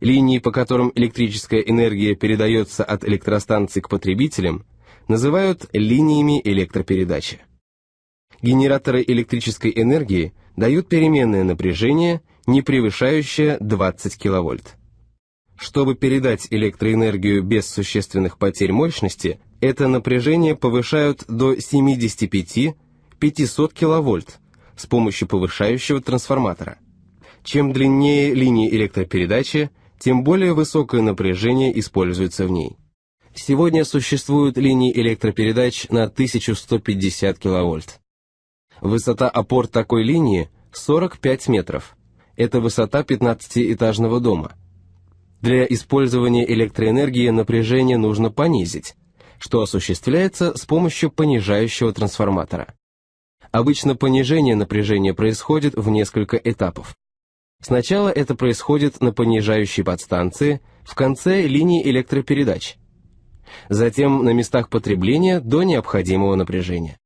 Линии, по которым электрическая энергия передается от электростанций к потребителям, называют линиями электропередачи. Генераторы электрической энергии дают переменное напряжение, не превышающее 20 кВт. Чтобы передать электроэнергию без существенных потерь мощности, это напряжение повышают до 75-500 кВт с помощью повышающего трансформатора. Чем длиннее линия электропередачи, тем более высокое напряжение используется в ней. Сегодня существуют линии электропередач на 1150 кВт. Высота опор такой линии 45 метров. Это высота 15-этажного дома. Для использования электроэнергии напряжение нужно понизить, что осуществляется с помощью понижающего трансформатора. Обычно понижение напряжения происходит в несколько этапов. Сначала это происходит на понижающей подстанции в конце линии электропередач, затем на местах потребления до необходимого напряжения.